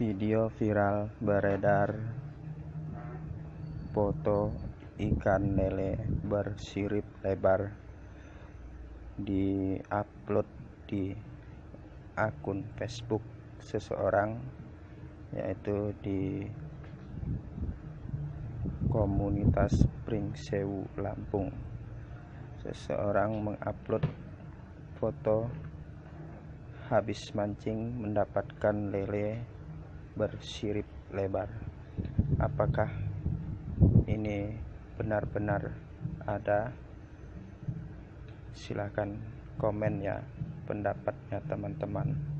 Video viral beredar. Foto ikan lele bersirip lebar diupload di akun Facebook seseorang yaitu di komunitas Pringsewu Lampung. Seseorang mengupload foto habis mancing mendapatkan lele bersirip lebar. Apakah ini benar-benar ada? Silahkan komen ya pendapatnya teman-teman